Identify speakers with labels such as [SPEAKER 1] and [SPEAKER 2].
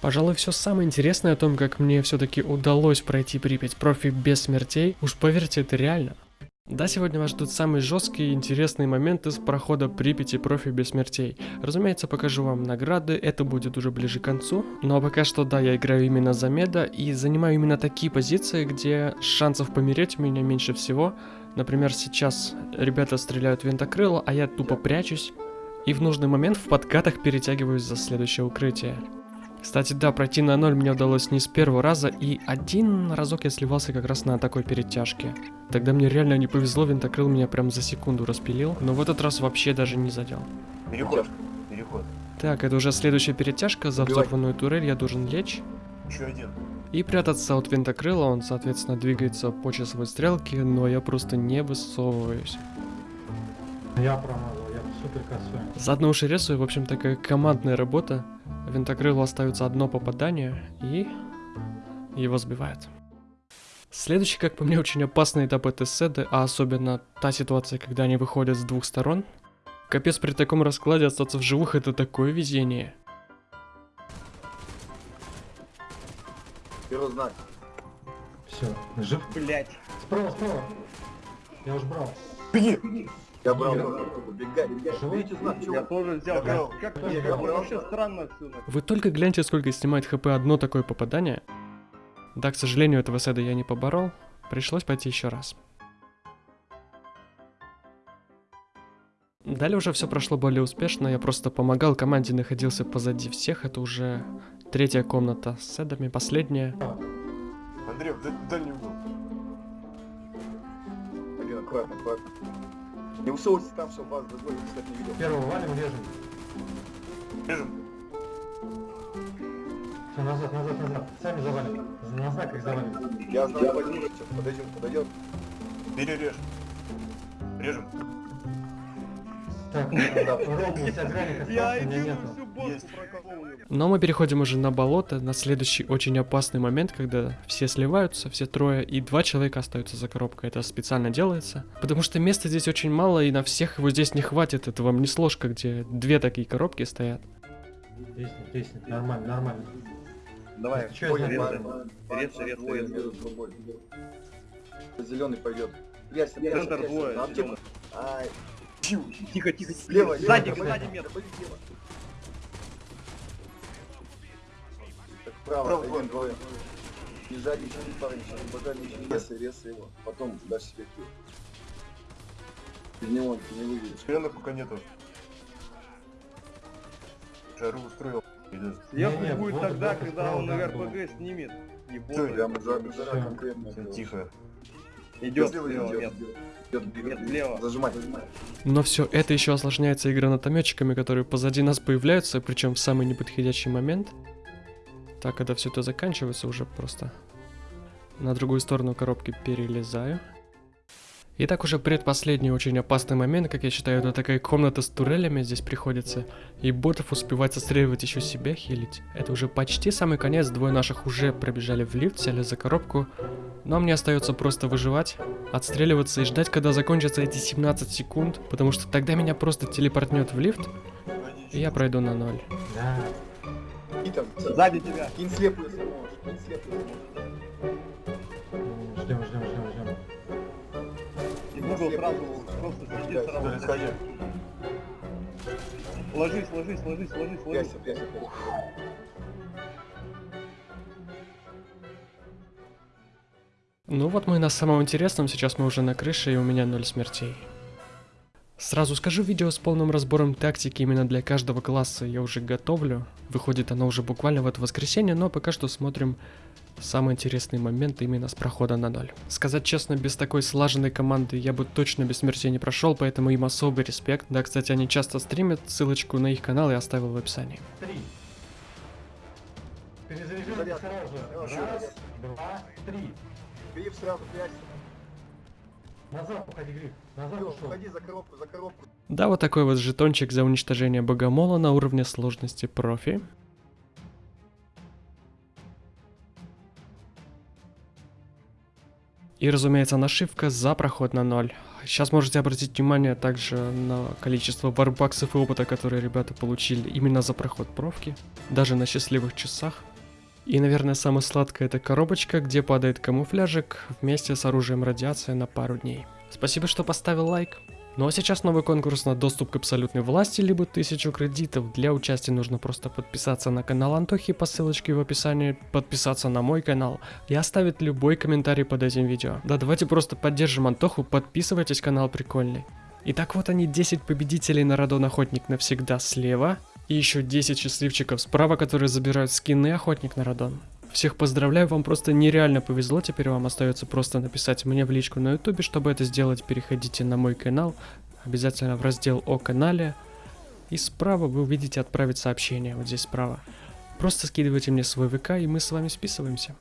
[SPEAKER 1] Пожалуй, все самое интересное о том, как мне все-таки удалось пройти Припять профи без смертей, уж поверьте, это реально. Да, сегодня вас ждут самые жесткие и интересные моменты с прохода Припяти профи без смертей. Разумеется, покажу вам награды, это будет уже ближе к концу. Но пока что, да, я играю именно за меда и занимаю именно такие позиции, где шансов помереть у меня меньше всего. Например, сейчас ребята стреляют винтокрыло, а я тупо прячусь. И в нужный момент в подкатах перетягиваюсь за следующее укрытие. Кстати, да, пройти на ноль мне удалось не с первого раза, и один разок я сливался как раз на такой перетяжке. Тогда мне реально не повезло, винтокрыл меня прям за секунду распилил, но в этот раз вообще даже не задел.
[SPEAKER 2] Переход. Переход.
[SPEAKER 1] Так, это уже следующая перетяжка, за
[SPEAKER 2] Убивай.
[SPEAKER 1] взорванную турель я должен лечь.
[SPEAKER 2] Еще один.
[SPEAKER 1] И прятаться от винтокрыла, он, соответственно, двигается по часовой стрелке, но я просто не высовываюсь.
[SPEAKER 3] Я промазал, супер косой.
[SPEAKER 1] Заодно уж и рисую, в общем, такая командная работа. Винтокрылу остается одно попадание, и его сбивают. Следующий, как по мне, очень опасный этап этой седы, а особенно та ситуация, когда они выходят с двух сторон. Капец, при таком раскладе остаться в живых это такое везение.
[SPEAKER 2] Первый знак.
[SPEAKER 3] Все, жив.
[SPEAKER 4] Блять.
[SPEAKER 3] Справа, справа. Я уж брал.
[SPEAKER 2] Беги! Я брал, бегай, бегай.
[SPEAKER 4] Я тоже взял. Как, вообще странно отсюда.
[SPEAKER 1] Вы только гляньте, сколько снимает хп одно такое попадание. Да, к сожалению, этого седа я не поборол. Пришлось пойти еще раз. Далее уже все прошло более успешно. Я просто помогал команде, находился позади всех. Это уже третья комната с седами, последняя.
[SPEAKER 2] Андрей, в даль- дальний угол. Один, аккуратно, аккуратно. Не высовывайтесь там, чтобы вас другой, кстати, не видел.
[SPEAKER 3] Первого валим, режем.
[SPEAKER 2] Режем.
[SPEAKER 3] Все, назад, назад, назад. Сами завалим. На знак их завалим.
[SPEAKER 2] Я знаю, подниму сейчас. Подойдем, подойдет. Перережь. Режем.
[SPEAKER 1] Но мы переходим уже на болото, на следующий очень опасный момент, когда все сливаются, все трое, и два человека остаются за коробкой. Это специально делается, потому что места здесь очень мало, и на всех его здесь не хватит. Это вам не сложка, где две такие коробки стоят.
[SPEAKER 3] Нормально, нормально.
[SPEAKER 4] Давай,
[SPEAKER 2] между собой. Зеленый пойдет. Прячься, прячься,
[SPEAKER 4] Центр
[SPEAKER 2] прячься.
[SPEAKER 4] двое,
[SPEAKER 2] На аптеку.
[SPEAKER 4] зелёный.
[SPEAKER 2] Ай. Тю.
[SPEAKER 4] Тихо, тихо.
[SPEAKER 2] Слева,
[SPEAKER 4] Сзади,
[SPEAKER 2] лево,
[SPEAKER 4] сзади
[SPEAKER 2] лево.
[SPEAKER 4] мет.
[SPEAKER 2] Заходи слева. Так, Право, один, двое. Не жадничай, парень, сейчас не божадничай, резай, резай его. Потом дашь себе килл. Без него ты не выйдешь.
[SPEAKER 5] Зеленых пока нету. Жару устроил.
[SPEAKER 4] Сверху
[SPEAKER 3] Не-не,
[SPEAKER 4] будет
[SPEAKER 3] вот
[SPEAKER 4] тогда, когда он РПГ снимет. Ебаный.
[SPEAKER 2] Прям жара, жара
[SPEAKER 3] Всё.
[SPEAKER 2] конкретно.
[SPEAKER 5] Тихо.
[SPEAKER 4] Идет
[SPEAKER 2] Слева
[SPEAKER 4] слева,
[SPEAKER 2] идет,
[SPEAKER 4] нет.
[SPEAKER 2] идет, бегает.
[SPEAKER 4] Нет, слева.
[SPEAKER 2] Зажимай, зажимай.
[SPEAKER 1] Но все это еще осложняется и гранатометчиками, которые позади нас появляются, причем в самый неподходящий момент. Так, когда все это заканчивается, уже просто на другую сторону коробки перелезаю. Итак, уже предпоследний очень опасный момент, как я считаю, это такая комната с турелями здесь приходится, и ботов успевать отстреливать еще себя хилить. Это уже почти самый конец, двое наших уже пробежали в лифт, сели за коробку, но мне остается просто выживать, отстреливаться и ждать, когда закончатся эти 17 секунд, потому что тогда меня просто телепортнет в лифт, и я пройду на ноль.
[SPEAKER 3] Да.
[SPEAKER 2] И там,
[SPEAKER 4] Сзади тебя.
[SPEAKER 2] кинь слепую, если можешь. Кинь слепую, если
[SPEAKER 4] Угол сразу просто сразу.
[SPEAKER 5] сзади.
[SPEAKER 4] Ложись, ложись, ложись, ложись, ложись.
[SPEAKER 2] Прячься, прячься, прячься.
[SPEAKER 1] Ну вот мы на самом интересном, сейчас мы уже на крыше и у меня ноль смертей. Сразу скажу, видео с полным разбором тактики именно для каждого класса я уже готовлю. Выходит оно уже буквально в это воскресенье, но пока что смотрим самый интересный момент именно с прохода на ноль. Сказать честно, без такой слаженной команды я бы точно без смертей не прошел, поэтому им особый респект. Да, кстати, они часто стримят, ссылочку на их канал я оставил в описании.
[SPEAKER 3] Три. Перезаряжаем сразу Раз, два, три.
[SPEAKER 2] Гриф сразу прячься.
[SPEAKER 3] Назад уходи, Гриф. Назад.
[SPEAKER 2] Уходи за коробку, за коробку.
[SPEAKER 1] Да, вот такой вот жетончик за уничтожение богомола на уровне сложности профи. И, разумеется, нашивка за проход на ноль. Сейчас можете обратить внимание также на количество варбаксов и опыта, которые ребята получили именно за проход профки, даже на счастливых часах. И, наверное, самое сладкое это коробочка, где падает камуфляжик вместе с оружием радиации на пару дней. Спасибо, что поставил лайк. Ну а сейчас новый конкурс на доступ к абсолютной власти, либо 1000 кредитов. Для участия нужно просто подписаться на канал Антохи по ссылочке в описании, подписаться на мой канал и оставить любой комментарий под этим видео. Да, давайте просто поддержим Антоху, подписывайтесь, канал прикольный. Итак, вот они 10 победителей на Радон Охотник навсегда слева. И еще 10 счастливчиков справа, которые забирают скины Охотник на Радон. Всех поздравляю, вам просто нереально повезло, теперь вам остается просто написать мне в личку на ютубе, чтобы это сделать, переходите на мой канал, обязательно в раздел о канале, и справа вы увидите отправить сообщение, вот здесь справа. Просто скидывайте мне свой ВК, и мы с вами списываемся.